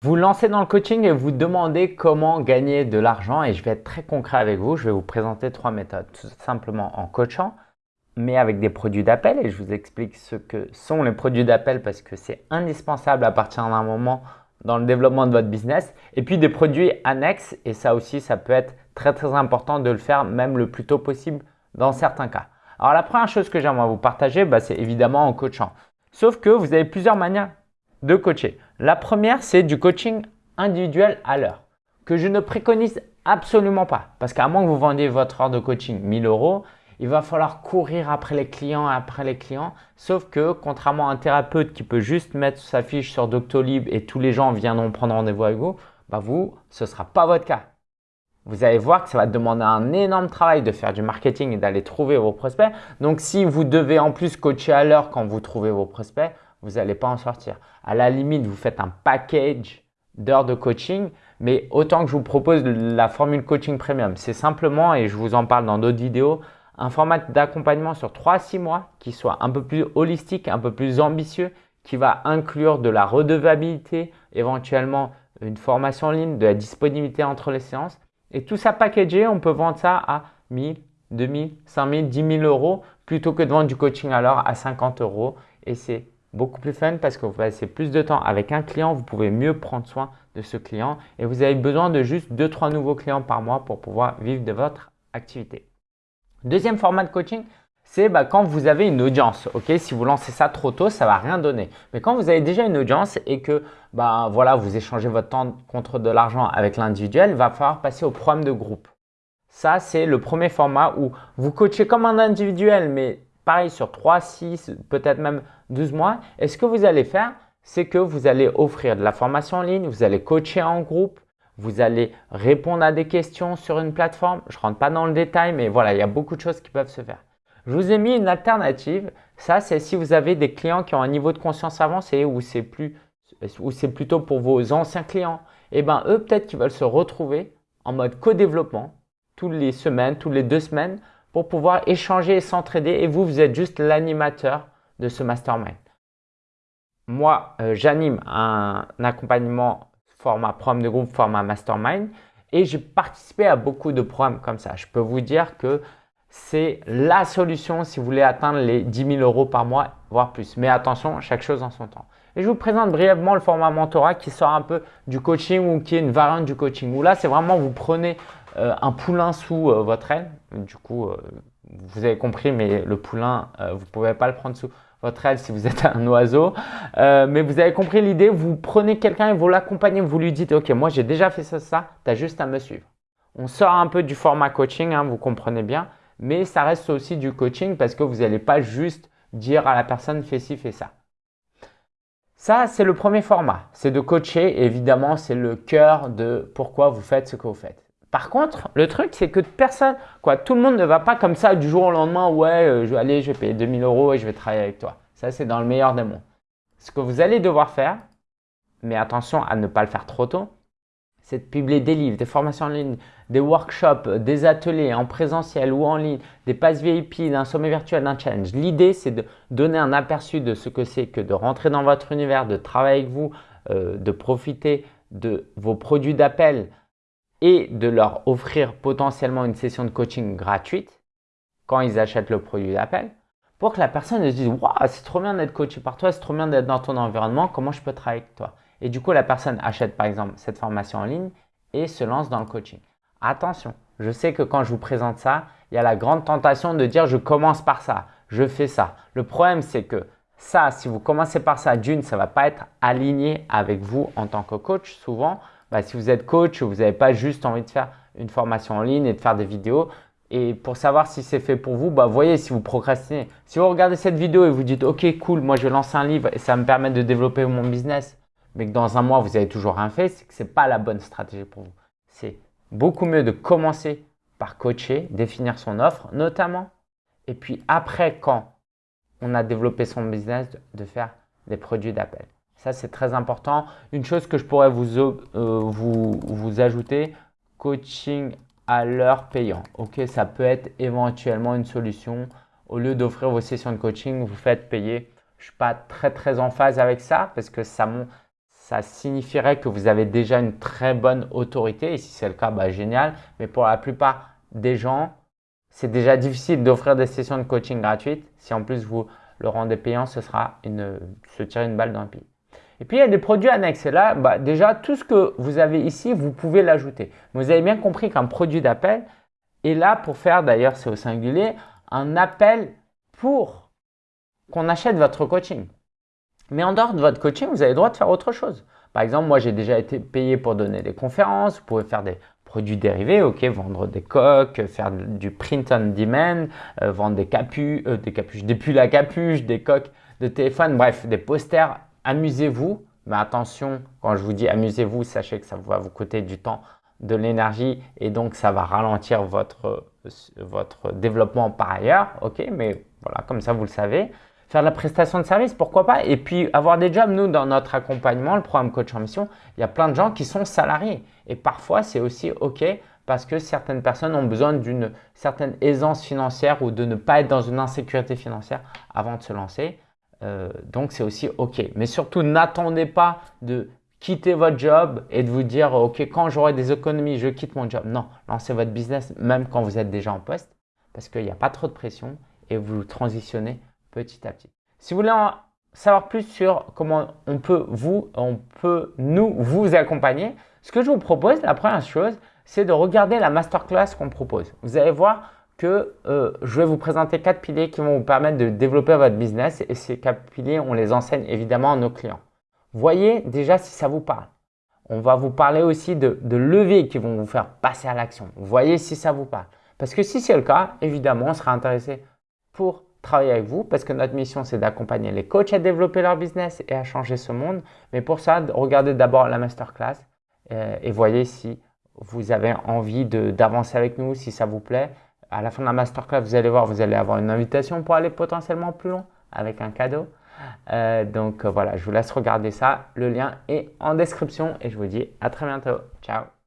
Vous lancez dans le coaching et vous demandez comment gagner de l'argent et je vais être très concret avec vous. Je vais vous présenter trois méthodes, tout simplement en coachant, mais avec des produits d'appel et je vous explique ce que sont les produits d'appel parce que c'est indispensable à partir d'un moment dans le développement de votre business et puis des produits annexes et ça aussi, ça peut être très très important de le faire même le plus tôt possible dans certains cas. Alors la première chose que j'aimerais vous partager, bah, c'est évidemment en coachant. Sauf que vous avez plusieurs manières de coacher. La première, c'est du coaching individuel à l'heure que je ne préconise absolument pas. Parce qu'à moins que vous vendiez votre heure de coaching 1000 euros, il va falloir courir après les clients, après les clients. Sauf que contrairement à un thérapeute qui peut juste mettre sa fiche sur Doctolib et tous les gens viendront prendre rendez-vous avec vous, bah vous, ce ne sera pas votre cas. Vous allez voir que ça va demander un énorme travail de faire du marketing et d'aller trouver vos prospects. Donc, si vous devez en plus coacher à l'heure quand vous trouvez vos prospects, vous n'allez pas en sortir. À la limite, vous faites un package d'heures de coaching, mais autant que je vous propose la formule coaching premium, c'est simplement, et je vous en parle dans d'autres vidéos, un format d'accompagnement sur 3 à 6 mois qui soit un peu plus holistique, un peu plus ambitieux, qui va inclure de la redevabilité, éventuellement une formation en ligne, de la disponibilité entre les séances. Et tout ça packagé, on peut vendre ça à 1000, 2000, 5000, 10 000 euros plutôt que de vendre du coaching l'heure à 50 euros. Et c'est beaucoup plus fun parce que vous passez plus de temps avec un client, vous pouvez mieux prendre soin de ce client et vous avez besoin de juste 2-3 nouveaux clients par mois pour pouvoir vivre de votre activité. Deuxième format de coaching, c'est bah, quand vous avez une audience. Ok, Si vous lancez ça trop tôt, ça ne va rien donner. Mais quand vous avez déjà une audience et que bah, voilà, vous échangez votre temps contre de l'argent avec l'individuel, va falloir passer au programme de groupe. Ça, c'est le premier format où vous coachez comme un individuel, mais pareil sur 3, 6, peut-être même 12 mois. Et ce que vous allez faire, c'est que vous allez offrir de la formation en ligne, vous allez coacher en groupe, vous allez répondre à des questions sur une plateforme. Je ne rentre pas dans le détail, mais voilà, il y a beaucoup de choses qui peuvent se faire. Je vous ai mis une alternative. Ça, c'est si vous avez des clients qui ont un niveau de conscience avancé ou c'est plutôt pour vos anciens clients. Eh bien, eux, peut-être qu'ils veulent se retrouver en mode co-développement toutes les semaines, toutes les deux semaines pour pouvoir échanger et s'entraider et vous, vous êtes juste l'animateur de ce mastermind. Moi, euh, j'anime un accompagnement format programme de groupe, format mastermind et j'ai participé à beaucoup de programmes comme ça. Je peux vous dire que c'est la solution si vous voulez atteindre les 10 000 euros par mois, voire plus. Mais attention, chaque chose en son temps. Et je vous présente brièvement le format mentorat qui sort un peu du coaching ou qui est une variante du coaching. Où là, c'est vraiment vous prenez euh, un poulain sous euh, votre aile. Du coup, euh, vous avez compris, mais le poulain, vous ne pouvez pas le prendre sous votre aile si vous êtes un oiseau. mais vous avez compris l'idée, vous prenez quelqu'un et vous l'accompagnez, vous lui dites « Ok, moi j'ai déjà fait ça, ça, tu juste à me suivre. » On sort un peu du format coaching, hein, vous comprenez bien, mais ça reste aussi du coaching parce que vous n'allez pas juste dire à la personne « fais ci, fais ça ». Ça, c'est le premier format, c'est de coacher. Évidemment, c'est le cœur de pourquoi vous faites ce que vous faites. Par contre, le truc, c'est que personne, quoi, tout le monde ne va pas comme ça du jour au lendemain, ouais, euh, je vais aller, je vais payer 2000 euros et je vais travailler avec toi. Ça, c'est dans le meilleur des mondes. Ce que vous allez devoir faire, mais attention à ne pas le faire trop tôt, c'est de publier des livres, des formations en ligne, des workshops, des ateliers en présentiel ou en ligne, des passes VIP, d'un sommet virtuel, d'un challenge. L'idée, c'est de donner un aperçu de ce que c'est que de rentrer dans votre univers, de travailler avec vous, euh, de profiter de vos produits d'appel, et de leur offrir potentiellement une session de coaching gratuite quand ils achètent le produit d'appel pour que la personne se dise Waouh, c'est trop bien d'être coaché par toi, c'est trop bien d'être dans ton environnement, comment je peux travailler avec toi? Et du coup, la personne achète par exemple cette formation en ligne et se lance dans le coaching. Attention, je sais que quand je vous présente ça, il y a la grande tentation de dire je commence par ça, je fais ça. Le problème, c'est que ça, si vous commencez par ça, d'une, ça ne va pas être aligné avec vous en tant que coach souvent. Bah, si vous êtes coach, vous n'avez pas juste envie de faire une formation en ligne et de faire des vidéos. Et pour savoir si c'est fait pour vous, bah, voyez si vous procrastinez. Si vous regardez cette vidéo et vous dites « Ok, cool, moi je vais lancer un livre et ça me permet de développer mon business », mais que dans un mois, vous n'avez toujours rien fait, c'est que ce n'est pas la bonne stratégie pour vous. C'est beaucoup mieux de commencer par coacher, définir son offre notamment. Et puis après, quand on a développé son business, de faire des produits d'appel. Ça, c'est très important. Une chose que je pourrais vous, euh, vous, ajouter, coaching à l'heure payant. Ok, ça peut être éventuellement une solution. Au lieu d'offrir vos sessions de coaching, vous faites payer. Je ne suis pas très très en phase avec ça parce que ça, signifierait que vous avez déjà une très bonne autorité. Et si c'est le cas, bah, génial. Mais pour la plupart des gens, c'est déjà difficile d'offrir des sessions de coaching gratuites. Si en plus vous le rendez payant, ce sera se tirer une balle dans le pied. Et puis, il y a des produits annexes. Et là, bah, déjà, tout ce que vous avez ici, vous pouvez l'ajouter. Vous avez bien compris qu'un produit d'appel est là pour faire, d'ailleurs, c'est au singulier, un appel pour qu'on achète votre coaching. Mais en dehors de votre coaching, vous avez le droit de faire autre chose. Par exemple, moi, j'ai déjà été payé pour donner des conférences. Vous pouvez faire des produits dérivés, ok, vendre des coques, faire du print on demand, euh, vendre des capuches, euh, des capuches, des pulls à capuche, des coques de téléphone, bref, des posters. Amusez-vous, mais attention, quand je vous dis amusez-vous, sachez que ça va vous coûter du temps, de l'énergie et donc ça va ralentir votre, votre développement par ailleurs, ok, mais voilà, comme ça vous le savez faire de la prestation de service, pourquoi pas Et puis avoir des jobs, nous, dans notre accompagnement, le programme Coach en Mission, il y a plein de gens qui sont salariés. Et parfois, c'est aussi OK parce que certaines personnes ont besoin d'une certaine aisance financière ou de ne pas être dans une insécurité financière avant de se lancer. Euh, donc, c'est aussi OK. Mais surtout, n'attendez pas de quitter votre job et de vous dire OK, quand j'aurai des économies, je quitte mon job. Non, lancez votre business même quand vous êtes déjà en poste parce qu'il n'y a pas trop de pression et vous transitionnez petit à petit. Si vous voulez en savoir plus sur comment on peut vous, on peut nous vous accompagner, ce que je vous propose, la première chose, c'est de regarder la masterclass qu'on propose. Vous allez voir que euh, je vais vous présenter quatre piliers qui vont vous permettre de développer votre business et ces quatre piliers, on les enseigne évidemment à nos clients. Voyez déjà si ça vous parle. On va vous parler aussi de, de leviers qui vont vous faire passer à l'action. Voyez si ça vous parle. Parce que si c'est le cas, évidemment, on sera intéressé pour travailler avec vous parce que notre mission, c'est d'accompagner les coachs à développer leur business et à changer ce monde. Mais pour ça, regardez d'abord la masterclass euh, et voyez si vous avez envie d'avancer avec nous, si ça vous plaît. À la fin de la masterclass, vous allez voir, vous allez avoir une invitation pour aller potentiellement plus loin avec un cadeau. Euh, donc voilà, je vous laisse regarder ça. Le lien est en description et je vous dis à très bientôt. Ciao